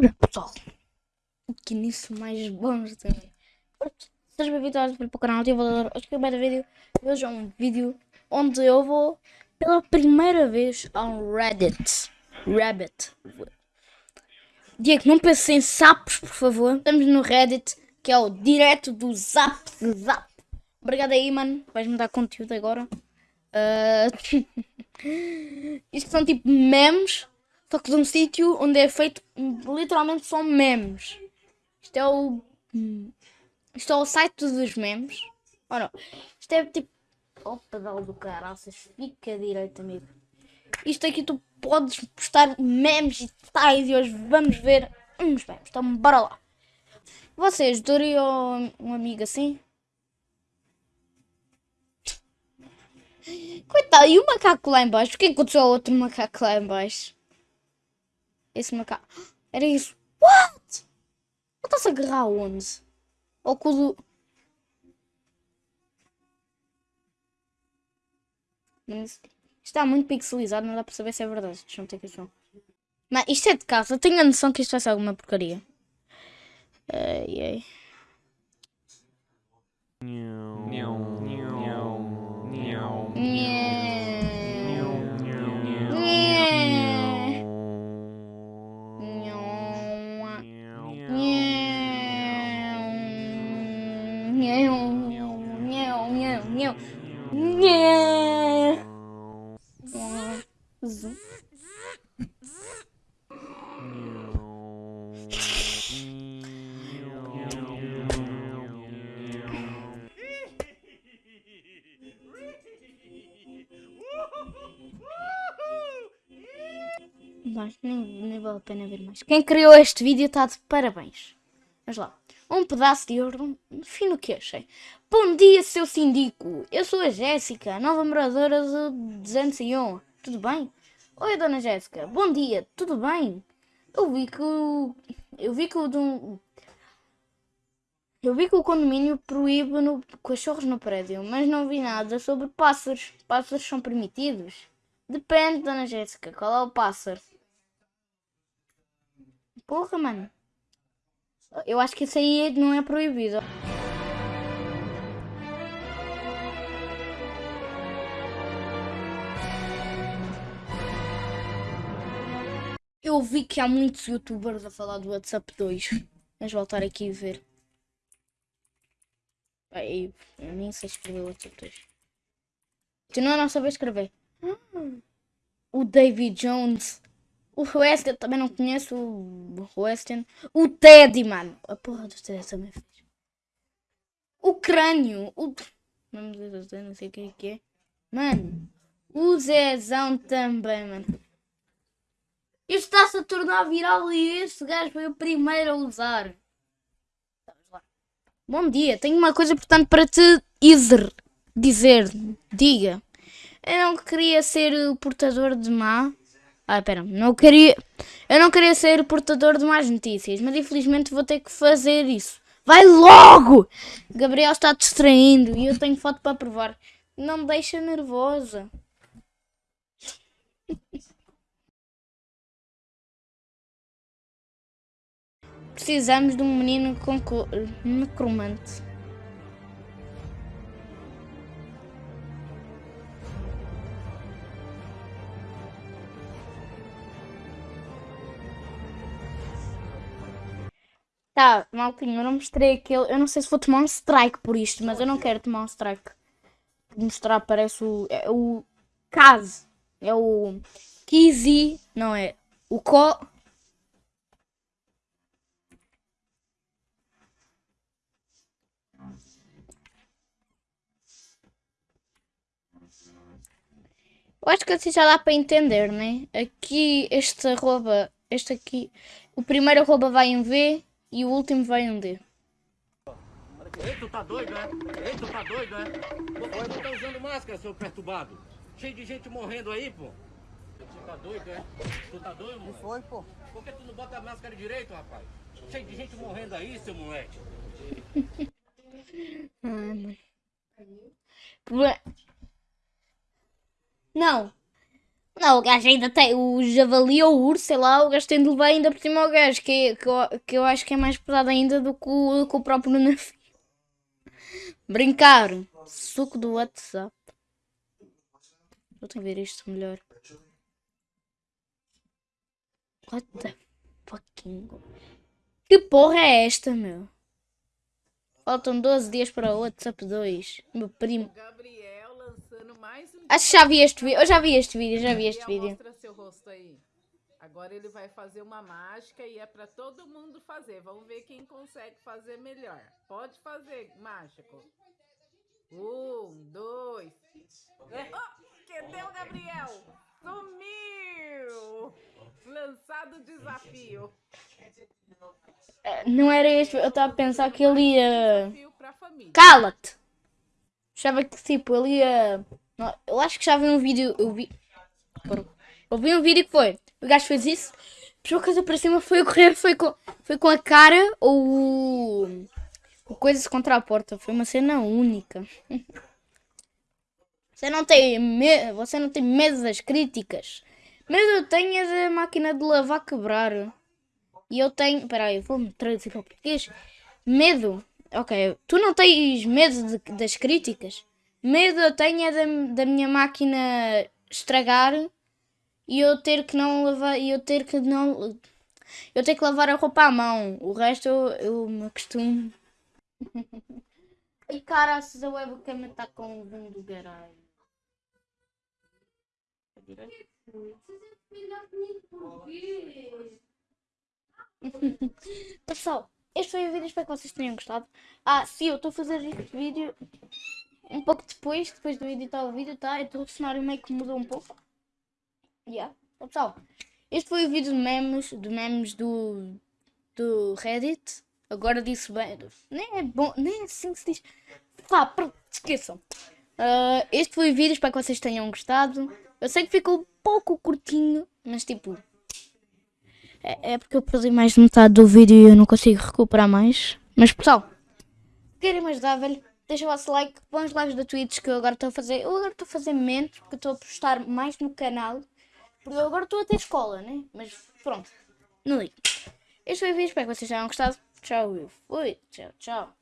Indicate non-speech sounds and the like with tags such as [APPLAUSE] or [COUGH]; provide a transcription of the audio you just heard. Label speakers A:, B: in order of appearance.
A: Olha pessoal, que nisso mais bons também. Sejam bem-vindos para o canal Ativador. Hoje que eu vídeo, hoje é um vídeo onde eu vou pela primeira vez ao Reddit. Rabbit. Diego, não pense em sapos, por favor. Estamos no Reddit, que é o direto do Zap Zap. Obrigado aí, mano. Vais-me dar conteúdo agora. Uh... [LAUGHS] Isto são tipo memes só que de um sítio onde é feito literalmente só memes. Isto é o. Isto é o site dos memes. Ou não? Isto é tipo. Oh, pedal do caraças. Fica direito, amigo. Isto aqui tu podes postar memes e tais. E hoje vamos ver uns memes. Então, bora lá. Vocês dariam um amigo assim? Coitado, e o macaco lá embaixo? O que aconteceu ao outro macaco lá embaixo? Esse macaco. Era isso. What? Ele está-se a agarrar onde? Ou com o do... Mas está muito pixelizado, não dá para saber se é verdade. Deixa eu meter aqui som. Mas isto é de casa. Eu tenho a noção que isto vai ser alguma porcaria. Ai, ai. Não, não, não, não, não. Mas nem, nem vale a pena ver mais. Quem criou este vídeo está de parabéns. Vamos lá. Um pedaço de ouro fino que achei. Bom dia, seu síndico. Eu sou a Jéssica, nova moradora de 201. Tudo bem? Oi, dona Jéssica. Bom dia. Tudo bem? Eu vi que o... Eu vi que o... Eu vi que o condomínio proíbe no... cachorros no prédio, mas não vi nada sobre pássaros. Pássaros são permitidos? Depende, dona Jéssica. Qual é o pássaro? Porra, mano. Eu acho que isso aí não é proibido. Eu que há muitos youtubers a falar do WhatsApp 2. Vamos voltar aqui e ver. Aí, eu nem sei escrever o WhatsApp 2. Continua a não saber escrever. O David Jones. O Weston também não conheço. O Weston. O Teddy, mano. A porra do Teddy também fez. O crânio. O. Não sei o que é que é. Mano. O Zezão também, mano. Isto está-se a tornar viral e este gajo foi o primeiro a usar. Bom dia, tenho uma coisa importante para te dizer. dizer. Diga. Eu não queria ser o portador de má ah, pera, não queria. Eu não queria ser portador de más notícias, mas infelizmente vou ter que fazer isso. Vai logo! Gabriel está distraindo e eu tenho foto para provar. Não me deixa nervosa. [LAUGHS] Precisamos de um menino com necromante. Tá, maltinho, eu não mostrei aquele. Eu não sei se vou tomar um strike por isto, mas eu não quero tomar um strike. Mostrar, parece o. É o. Kaz. É o. Kizzy. Não é. O Co. Eu acho que assim já dá para entender, né? Aqui, este arroba, este aqui, o primeiro arroba vai em V e o último vai em D.
B: Ei, tu tá doido, é? Ei, tu tá doido, é? Pô, tu tá usando máscara, seu perturbado? Cheio de gente morrendo aí, pô. Tu tá doido, é? Tu tá doido, mano?
C: foi, pô?
B: Por que tu não bota a máscara direito, rapaz? Cheio de gente morrendo aí, seu moleque. [LAUGHS]
A: Ai, mano. Não. Não, o gajo ainda tem o javali ou o urso, sei lá, o gajo tem de levar ainda por cima ao gajo, que, que, eu, que eu acho que é mais pesado ainda do que o, que o próprio navio. Brincar. Suco do WhatsApp. Eu tenho que ver isto melhor. What the fucking... Que porra é esta, meu? Faltam 12 dias para o WhatsApp 2. Meu primo.
C: Gabriel
A: Acho que já vi este vídeo. Eu já vi este vídeo, já vi este vídeo.
C: Mostra seu rosto aí. Agora ele vai fazer uma mágica e é pra todo mundo fazer. Vamos ver quem consegue fazer melhor. Pode fazer, mágico. Um, dois. Oh, cadê o Gabriel? Sumiu! Lançado o desafio.
A: Não era este. Eu estava a pensar que ele ia. Cala-te! Achava que tipo, ele ia. Eu acho que já vi um vídeo. Eu vi. Eu vi um vídeo que foi. O gajo fez isso. Puxou a coisa para cima, foi a correr, foi com, foi com a cara ou o. coisa contra a porta. Foi uma cena única. [LAUGHS] Você não tem medo. Você não tem medo das críticas. Medo eu tenho é da máquina de lavar quebrar. E eu tenho. Peraí, vou-me traduzir para português. Medo. Ok, tu não tens medo de- das críticas? Medo eu tenho é da, da minha máquina estragar e eu ter que não lavar. E eu ter que não. Eu ter que lavar a roupa à mão. O resto eu, eu me acostumo. Ai [LAUGHS] caraças, a webcam está com o boom do garagem. Pessoal, este foi o vídeo, espero que vocês tenham gostado. Ah, sim, eu estou a fazer este vídeo um pouco depois, depois de eu editar o vídeo, tá? Então o cenário meio que mudou um pouco. Yeah. Então, pessoal, este foi o vídeo de memes, de memes do, do Reddit. Agora disse bem, nem é bom, nem é assim que se diz. Pá, pronto, esqueçam. Ah, este foi o vídeo, espero que vocês tenham gostado. Eu sei que ficou um pouco curtinho, mas tipo, é, é porque eu perdi mais de metade do vídeo e eu não consigo recuperar mais. Mas pessoal, querem me ajudar, velho, deixa o vosso like, os lives da Twitch que eu agora estou a fazer. Eu agora estou a fazer menos porque estou a postar mais no canal. Porque eu agora estou a ter escola, né? Mas pronto, não ligo. Este foi o vídeo, espero que vocês tenham gostado. Tchau, eu fui. Tchau, tchau.